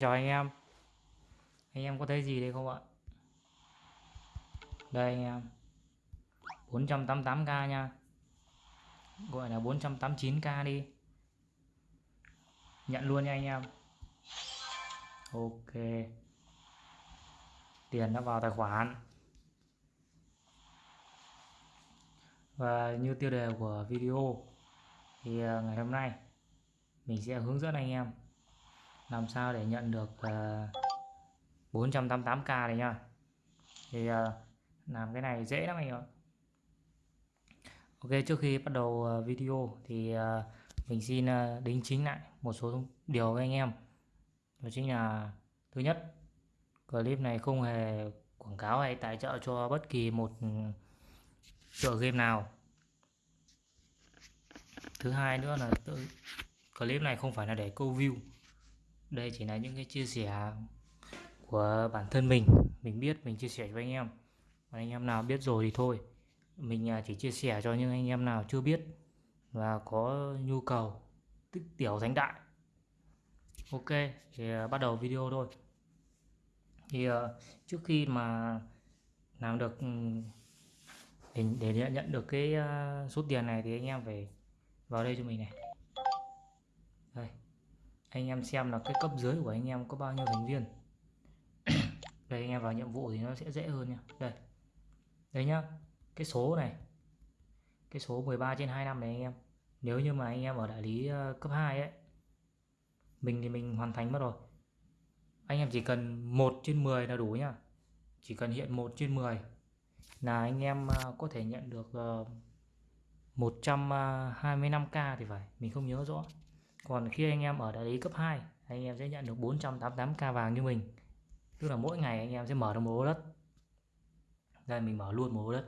Chào anh em. Anh em có thấy gì đây không ạ? Đây anh em. 488k nha. Gọi là 489k đi. Nhận luôn nha anh em. Ok. Tiền đã vào tài khoản. Và như tiêu đề của video Thì à, ngày hôm nay Mình sẽ hướng dẫn anh em làm sao để nhận được uh, 488k này nha thì uh, làm cái này dễ lắm anh em Ok trước khi bắt đầu uh, video thì uh, mình xin uh, đính chính lại một số điều với anh em. Đó chính là thứ nhất clip này không hề quảng cáo hay tài trợ cho bất kỳ một tựa game nào. Thứ hai nữa là tự clip này không phải là để câu view đây chỉ là những cái chia sẻ của bản thân mình. Mình biết mình chia sẻ với anh em. Và anh em nào biết rồi thì thôi. Mình à, chỉ chia sẻ cho những anh em nào chưa biết và có nhu cầu tích tiểu thánh đại. Ok thì à, bắt đầu video thôi. Thì à, trước khi mà làm được ừ, để, để nhận được cái số tiền này thì anh em phải vào đây cho mình này anh em xem là cái cấp dưới của anh em có bao nhiêu thành viên. Đây anh em vào nhiệm vụ thì nó sẽ dễ hơn nha. Đây. Đây nhá. Cái số này. Cái số 13 trên 25 này anh em. Nếu như mà anh em ở đại lý ờ, cấp 2 ấy mình thì mình hoàn thành mất rồi. Anh em chỉ cần 1 trên 10 là đủ nhá. Chỉ cần hiện 1 trên 10 là anh em ờ, có thể nhận được 125k ờ, thì phải. Mình không nhớ rõ còn khi anh em ở đại lý cấp 2 anh em sẽ nhận được 488k vàng như mình. Tức là mỗi ngày anh em sẽ mở được một lô đất. Đây mình mở luôn một lô đất.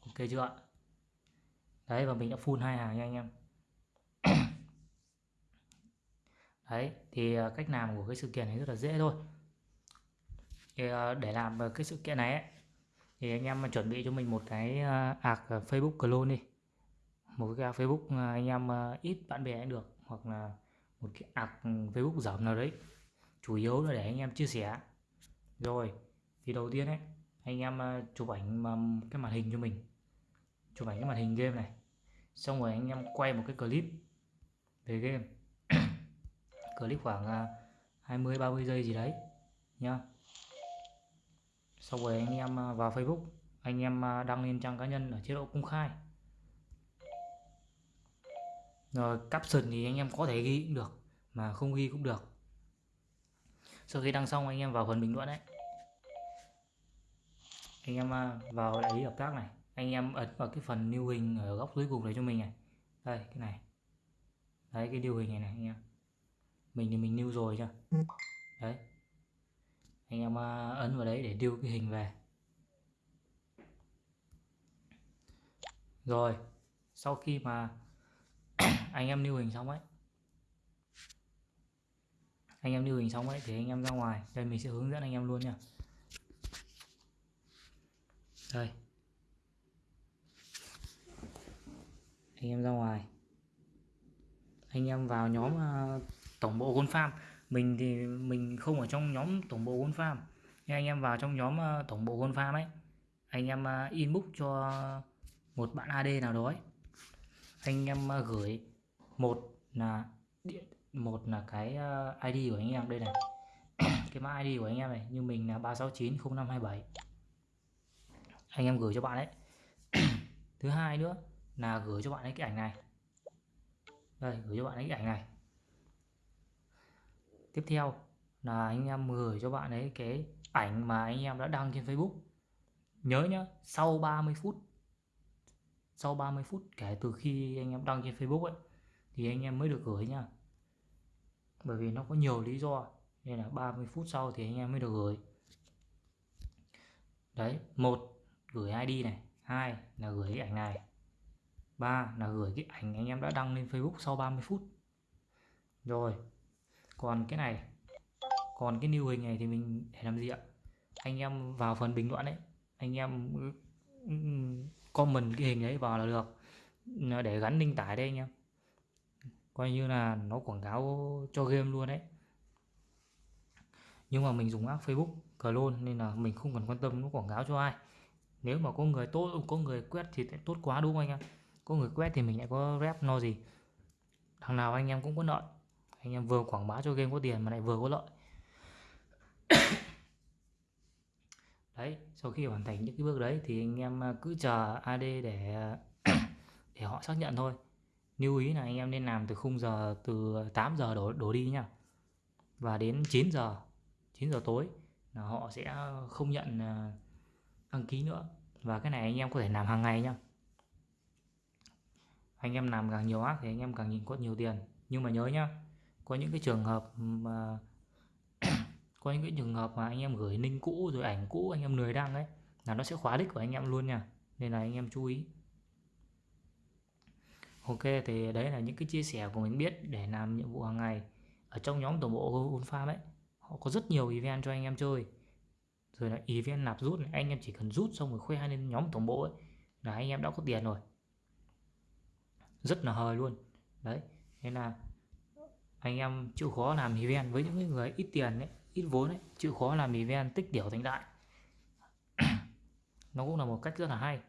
Ok chưa ạ? Đấy và mình đã full hai hàng nha anh em. Đấy thì à, cách làm của cái sự kiện này rất là dễ thôi. Thì à, để làm cái sự kiện này ấy, thì anh em chuẩn bị cho mình một cái à, ạc Facebook clone đi. Một cái Facebook anh em ít bạn bè cũng được hoặc là một cái ạc Facebook giảm nào đấy, chủ yếu là để anh em chia sẻ. Rồi, thì đầu tiên ấy, anh em à, chụp ảnh cái màn hình cho mình. Chụp ảnh cái màn hình game này. Xong rồi anh em quay một cái clip về game. Clip khoảng à, 20 30 giây gì đấy, nhá. Xong rồi anh em à, vào Facebook, anh em đăng lên trang cá nhân ở chế độ công khai rồi caption thì anh em có thể ghi cũng được, mà không ghi cũng được. Sau khi đăng xong, anh em vào phần bình luận đấy. Anh em à, vào đại lý hợp tác này. Anh em ấn vào cái phần lưu hình ở góc dưới cùng này cho mình này. Đây, cái này. Đấy, cái lưu hình này này, anh em. Mình thì mình lưu rồi chưa đấy. Anh em à, ấn vào đấy để điêu cái hình về. Rồi, sau khi mà anh em lưu hình xong ấy. Anh em lưu hình xong ấy thì anh em ra ngoài. Đây mình sẽ hướng dẫn anh em luôn nha. Đây. Anh em ra ngoài. Anh em vào nhóm uh, tổng bộ Gold Farm. Mình thì mình không ở trong nhóm tổng bộ Gold Farm. Nhưng anh em vào trong nhóm uh, tổng bộ Gold Farm ấy anh em uh, inbox cho một bạn AD nào đó ấy. anh em uh, gửi một là một là cái ờ, ID của anh em đây này. Cái mã ID của anh em này, như mình là 3690527 anh em gửi cho bạn đấy thứ hai nữa là gửi cho bạn ấy cái ảnh này. Đây, gửi cho bạn ấy cái ảnh này. Tiếp theo là anh em gửi cho bạn ấy cái ảnh mà anh em đã đăng trên Facebook. Nhớ nhá, sau 30 phút, sau 30 phút kể từ khi anh em đăng trên Facebook ấy thì anh em mới được gửi nha bởi vì nó có nhiều lý do, nên là 30 phút sau thì anh em mới được gửi. Đấy, một, gửi ID này. Hai là gửi cái ảnh này. Ba là gửi cái ảnh anh em đã đăng lên Facebook sau 30 phút. Rồi, còn cái này, còn cái new hình này thì mình để làm gì ạ? Anh em vào phần bình luận đấy anh em ừ, ừ, comment cái hình đấy vào là được. Để gắn link tải đây anh em coi như là nó quảng cáo cho game luôn đấy. Nhưng mà mình dùng app Facebook, clone, nên là mình không cần quan tâm nó quảng cáo cho ai. Nếu mà có người tốt, có người quét thì tốt quá, đúng không anh em? Có người quét thì mình lại có rep no gì. Thằng nào anh em cũng có lợi anh em vừa quảng bá cho game có tiền mà lại vừa có lợi. Đấy, sau khi hoàn thành những cái bước đấy thì anh em cứ chờ AD để để họ xác nhận thôi lưu ý là anh em nên làm từ khung giờ từ 8 giờ đổ, đổ đi nha và đến 9 giờ 9 giờ tối là họ sẽ không nhận à, đăng ký nữa. Và cái này anh em có thể làm hàng ngày nhá. Anh em làm càng nhiều ác thì anh em càng nhìn có nhiều tiền. Nhưng mà nhớ nhá có những cái trường hợp mà có những cái trường hợp mà anh em gửi link cũ rồi ảnh cũ anh em lười đăng ấy là nó sẽ khóa đích của anh em luôn nha. Nên là anh em chú ý ok thì đấy là những cái chia sẻ của mình biết để làm nhiệm vụ hàng ngày ở trong nhóm tổng bộ Gold Farm ấy. Họ có rất nhiều event cho anh em chơi. Rồi là event nạp rút này, anh em chỉ cần rút xong rồi khoe lên nhóm tổng bộ ấy là anh em đã có tiền rồi. Rất là hời luôn. Đấy nên là anh em chịu khó làm event với những người ít tiền đấy ít vốn đấy chịu khó làm event tích tiểu thành đại. Nó cũng là một cách rất là hay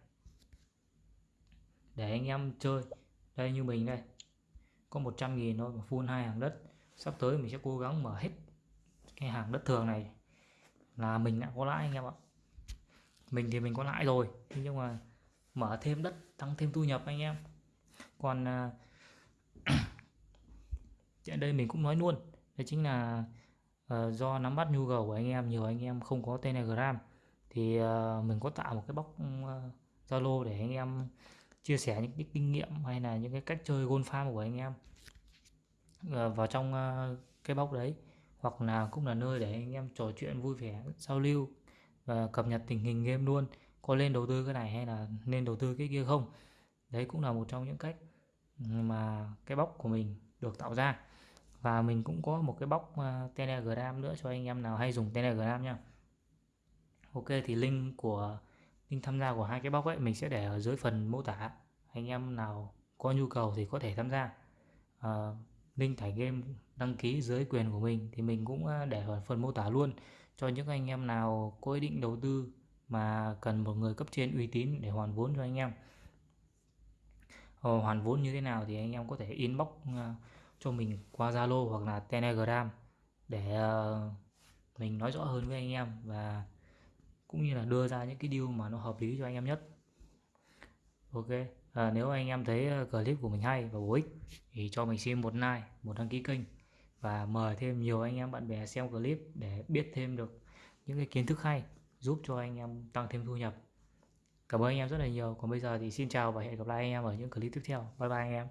để anh em chơi đây như mình đây. Có 100 nghìn thôi mà full hai hàng đất. Sắp tới mình sẽ cố gắng mở hết cái hàng đất thường này. Là mình đã có lãi anh em ạ. Mình thì mình có lãi rồi nhưng mà mở thêm đất tăng thêm thu nhập anh em. Còn à, ở đây mình cũng nói luôn. Đấy chính là uh, do nắm bắt nhu cầu của anh em nhiều anh em không có telegram thì uh, mình có tạo một cái bóc zalo uh, để anh em chia sẻ những cái kinh nghiệm hay là những cái cách chơi gold farm của anh em ờ, vào trong ờ, cái bóc đấy, hoặc là cũng là nơi để anh em trò chuyện vui vẻ, giao lưu và cập nhật tình hình game luôn. Có nên đầu tư cái này hay là nên đầu tư cái kia không? Đấy cũng là một trong những cách mà cái bóc của mình được tạo ra. Và mình cũng có một cái bóc ờ, telegram nữa cho anh em nào hay dùng telegram nha. Ok, thì link của link tham gia của hai cái bóc ấy mình sẽ để ở dưới phần mô tả. Anh em nào có nhu cầu thì có thể tham gia. Uh, link tải game đăng ký dưới quyền của mình thì mình cũng ờ, để ở phần mô tả luôn. Cho những anh em nào có ý định đầu tư mà cần một người cấp trên uy tín để hoàn vốn cho anh em. Ờ, hoàn vốn như thế nào thì anh em có thể inbox cho mình qua Zalo hoặc là Telegram để mình nói rõ hơn với anh em và cũng như là đưa ra những cái deal mà nó hợp lý cho anh em nhất. Ok à, nếu anh em thấy ờ, clip của mình hay và bổ ích thì cho mình xin một like một đăng ký kênh và mời thêm nhiều anh em bạn bè xem clip để biết thêm được những cái kiến thức hay giúp cho anh em tăng thêm thu nhập. Cảm ơn anh em rất là nhiều. Còn bây giờ thì xin chào và hẹn gặp lại anh em ở những clip tiếp theo. Bye bye anh em.